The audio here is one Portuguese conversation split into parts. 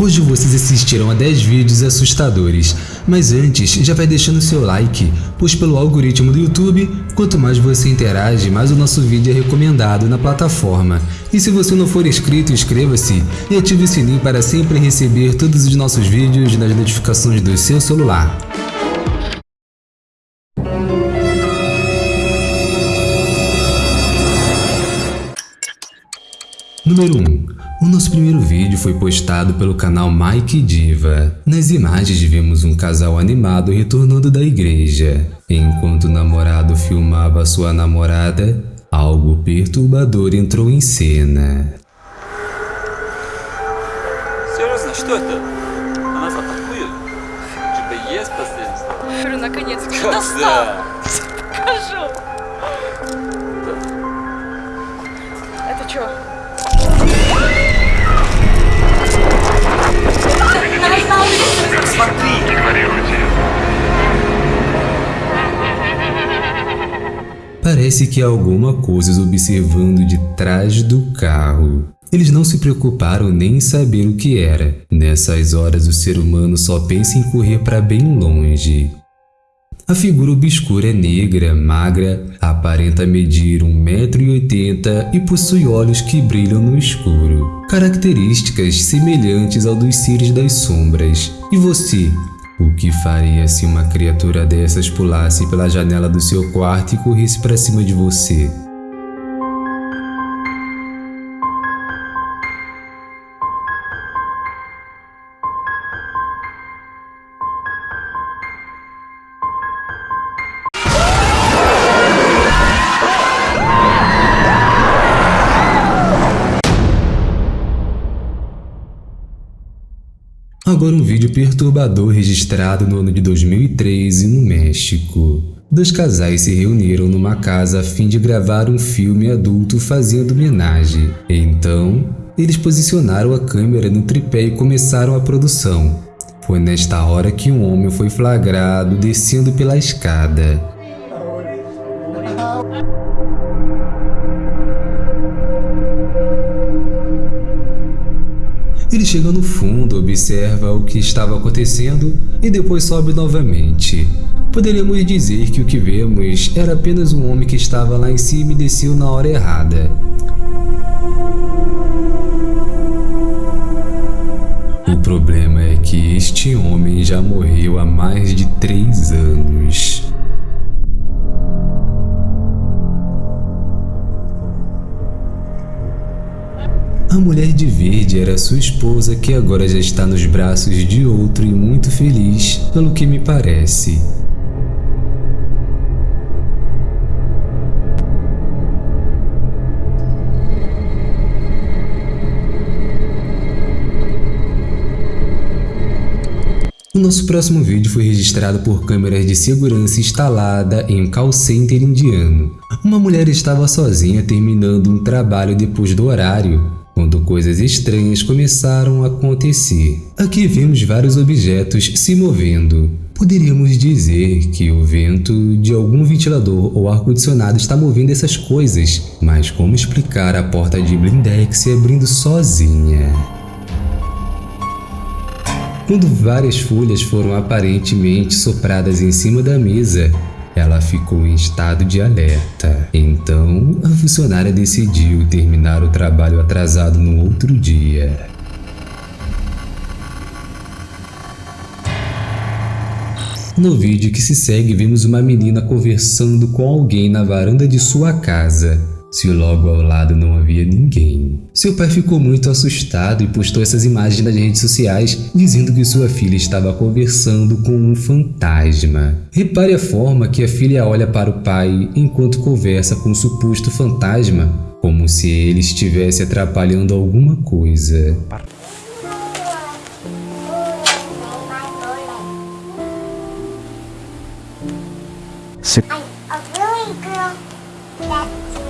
Hoje vocês assistirão a 10 vídeos assustadores, mas antes já vai deixando seu like, pois pelo algoritmo do YouTube, quanto mais você interage, mais o nosso vídeo é recomendado na plataforma. E se você não for inscrito, inscreva-se e ative o sininho para sempre receber todos os nossos vídeos nas notificações do seu celular. Número 1. O nosso primeiro vídeo foi postado pelo canal Mike Diva. Nas imagens vemos um casal animado retornando da igreja. Enquanto o namorado filmava sua namorada, algo perturbador entrou em cena. Серьезно, что это? Она атакует? Что-то есть последствия? Говорю, наконец-то Когда? достал. Покажу. Это что? Parece que há alguma coisa os observando de trás do carro. Eles não se preocuparam nem em saber o que era. Nessas horas o ser humano só pensa em correr para bem longe. A figura obscura é negra, magra, aparenta medir 1,80m e possui olhos que brilham no escuro. Características semelhantes ao dos seres das sombras. E você? O que faria se uma criatura dessas pulasse pela janela do seu quarto e corresse para cima de você? Perturbador registrado no ano de 2013 no México. Dois casais se reuniram numa casa a fim de gravar um filme adulto fazendo homenagem. Então, eles posicionaram a câmera no tripé e começaram a produção. Foi nesta hora que um homem foi flagrado descendo pela escada. Ele chega no fundo, observa o que estava acontecendo e depois sobe novamente. Poderíamos dizer que o que vemos era apenas um homem que estava lá em cima e desceu na hora errada. O problema é que este homem já morreu há mais de três anos. A mulher de verde era sua esposa que agora já está nos braços de outro e muito feliz, pelo que me parece. O nosso próximo vídeo foi registrado por câmeras de segurança instalada em um call center indiano. Uma mulher estava sozinha terminando um trabalho depois do horário, quando coisas estranhas começaram a acontecer. Aqui vemos vários objetos se movendo. Poderíamos dizer que o vento de algum ventilador ou ar-condicionado está movendo essas coisas, mas como explicar a porta de blindex se abrindo sozinha? Quando várias folhas foram aparentemente sopradas em cima da mesa, ela ficou em estado de alerta. Então, a funcionária decidiu terminar o trabalho atrasado no outro dia. No vídeo que se segue, vemos uma menina conversando com alguém na varanda de sua casa se logo ao lado não havia ninguém. Seu pai ficou muito assustado e postou essas imagens nas redes sociais dizendo que sua filha estava conversando com um fantasma. Repare a forma que a filha olha para o pai enquanto conversa com o suposto fantasma, como se ele estivesse atrapalhando alguma coisa. Se I'm a really girl that's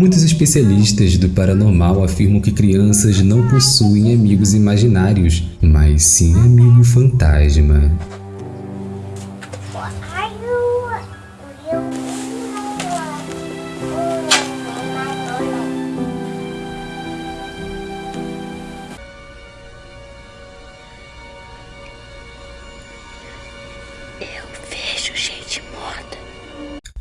Muitos especialistas do paranormal afirmam que crianças não possuem amigos imaginários, mas sim amigo fantasma.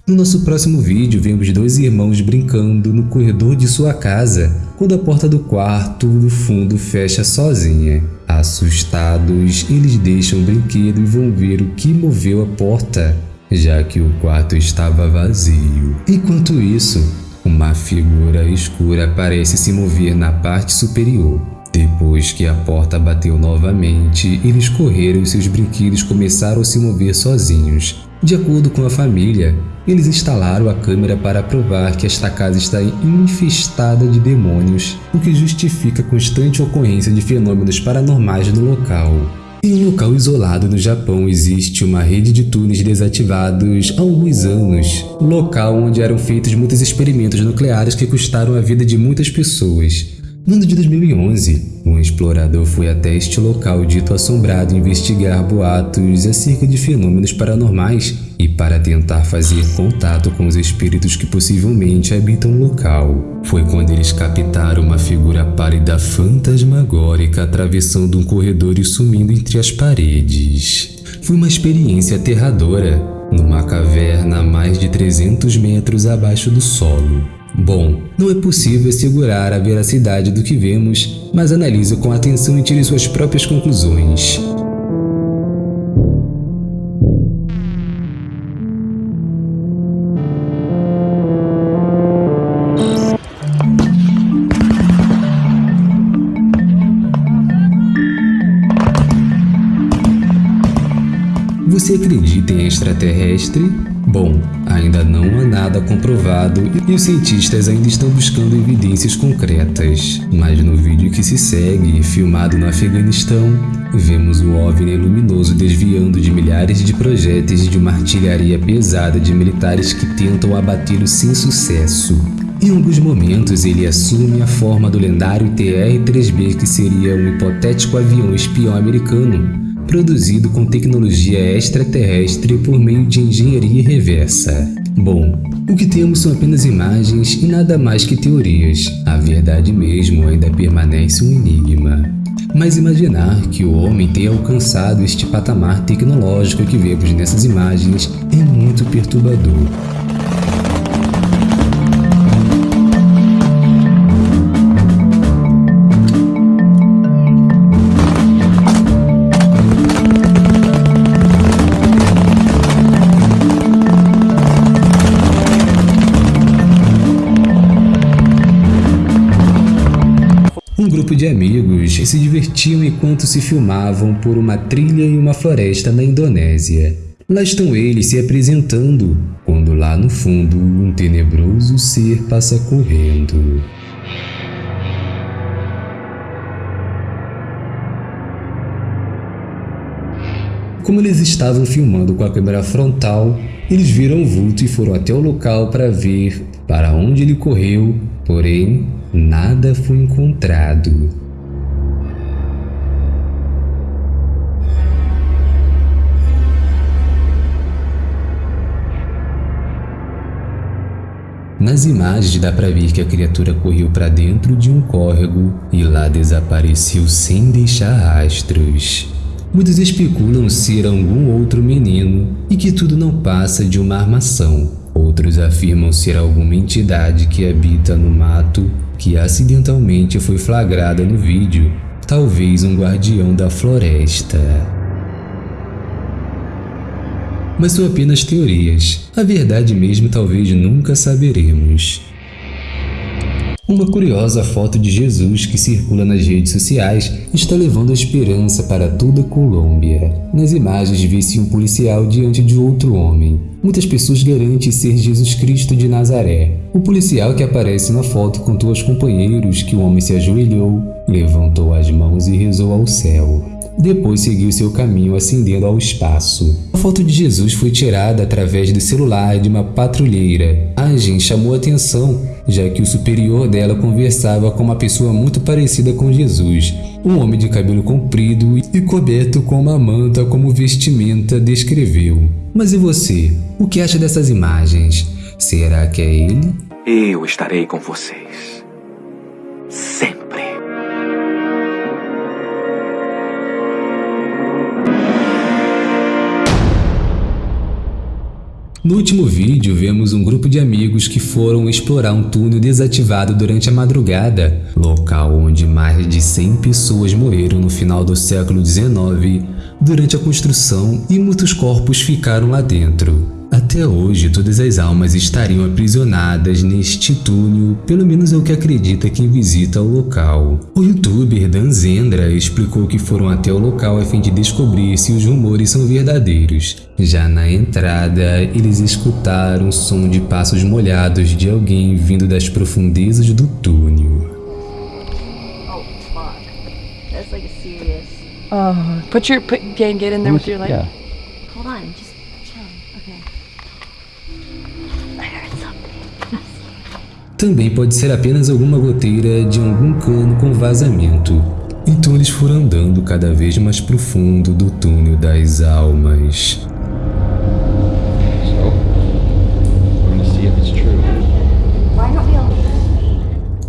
No nosso próximo vídeo, vemos dois irmãos brincando no corredor de sua casa, quando a porta do quarto do fundo fecha sozinha. Assustados, eles deixam o brinquedo e vão ver o que moveu a porta, já que o quarto estava vazio. Enquanto isso, uma figura escura parece se mover na parte superior. Depois que a porta bateu novamente, eles correram e seus brinquedos começaram a se mover sozinhos. De acordo com a família, eles instalaram a câmera para provar que esta casa está infestada de demônios, o que justifica a constante ocorrência de fenômenos paranormais no local. Em um local isolado no Japão existe uma rede de túneis desativados há alguns anos, local onde eram feitos muitos experimentos nucleares que custaram a vida de muitas pessoas. No ano de 2011, um explorador foi até este local dito assombrado investigar boatos acerca de fenômenos paranormais e para tentar fazer contato com os espíritos que possivelmente habitam o local. Foi quando eles captaram uma figura pálida fantasmagórica atravessando um corredor e sumindo entre as paredes. Foi uma experiência aterradora, numa caverna a mais de 300 metros abaixo do solo. Bom, não é possível assegurar a veracidade do que vemos, mas analise com atenção e tire suas próprias conclusões. Você acredita em extraterrestre? Ainda não há nada comprovado e os cientistas ainda estão buscando evidências concretas. Mas no vídeo que se segue, filmado no Afeganistão, vemos o OVNI luminoso desviando de milhares de projéteis de uma artilharia pesada de militares que tentam abatê-lo sem sucesso. Em alguns momentos, ele assume a forma do lendário TR-3B, que seria um hipotético avião espião americano, produzido com tecnologia extraterrestre por meio de engenharia reversa. Bom, o que temos são apenas imagens e nada mais que teorias. A verdade mesmo ainda permanece um enigma. Mas imaginar que o homem tenha alcançado este patamar tecnológico que vemos nessas imagens é muito perturbador. Amigos se divertiam enquanto se filmavam por uma trilha em uma floresta na Indonésia. Lá estão eles se apresentando, quando lá no fundo um tenebroso ser passa correndo. Como eles estavam filmando com a câmera frontal, eles viram o vulto e foram até o local para ver para onde ele correu, porém nada foi encontrado. Nas imagens dá para ver que a criatura correu para dentro de um córrego e lá desapareceu sem deixar rastros. Muitos especulam ser algum outro menino e que tudo não passa de uma armação. Outros afirmam ser alguma entidade que habita no mato que acidentalmente foi flagrada no vídeo, talvez um guardião da floresta. Mas são apenas teorias. A verdade mesmo talvez nunca saberemos. Uma curiosa foto de Jesus que circula nas redes sociais está levando a esperança para toda a Colômbia. Nas imagens vê-se um policial diante de outro homem. Muitas pessoas garantem ser Jesus Cristo de Nazaré. O policial que aparece na foto contou aos companheiros que o homem se ajoelhou, levantou as mãos e rezou ao céu. Depois seguiu seu caminho ascendendo ao espaço. A foto de Jesus foi tirada através do celular de uma patrulheira. A agente chamou atenção, já que o superior dela conversava com uma pessoa muito parecida com Jesus. Um homem de cabelo comprido e coberto com uma manta como vestimenta descreveu. Mas e você? O que acha dessas imagens? Será que é ele? Eu estarei com vocês. Sempre. No último vídeo, vemos um grupo de amigos que foram explorar um túnel desativado durante a madrugada, local onde mais de 100 pessoas morreram no final do século XIX durante a construção e muitos corpos ficaram lá dentro. Até hoje, todas as almas estariam aprisionadas neste túnel, pelo menos é o que acredita quem visita o local. O youtuber Dan Zendra explicou que foram até o local a fim de descobrir se os rumores são verdadeiros. Já na entrada, eles escutaram o som de passos molhados de alguém vindo das profundezas do túnel. Oh, fuck. That's like a serious. Oh, put your put Gang, get in there with your light. Yeah. Hold on, just Também pode ser apenas alguma goteira de algum cano com vazamento. Então eles foram andando cada vez mais profundo do túnel das almas.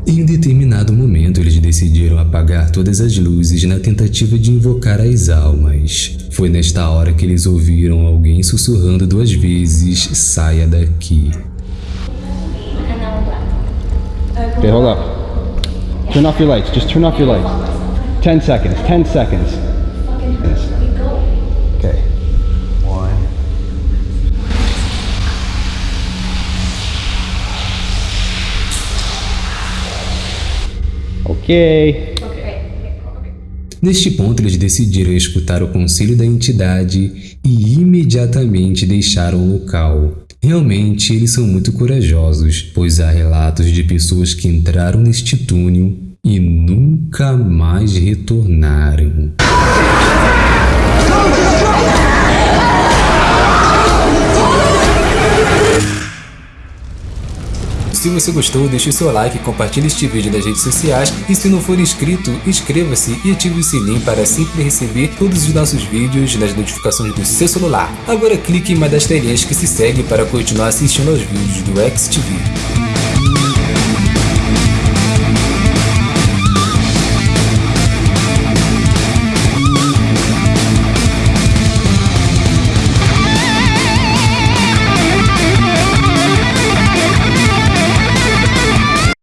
Em um determinado momento, eles decidiram apagar todas as luzes na tentativa de invocar as almas. Foi nesta hora que eles ouviram alguém sussurrando duas vezes: saia daqui. Okay, hold up. Turn off your lights. Just turn off your lights. Ten seconds. Ten seconds. Okay. One. Okay. Neste ponto, eles decidiram escutar o conselho da entidade e imediatamente deixaram o local. Realmente, eles são muito corajosos, pois há relatos de pessoas que entraram neste túnel e nunca mais retornaram. Se você gostou, deixe o seu like, compartilhe este vídeo nas redes sociais e se não for inscrito, inscreva-se e ative o sininho para sempre receber todos os nossos vídeos nas notificações do seu celular. Agora clique em uma das telinhas que se segue para continuar assistindo aos vídeos do XTV.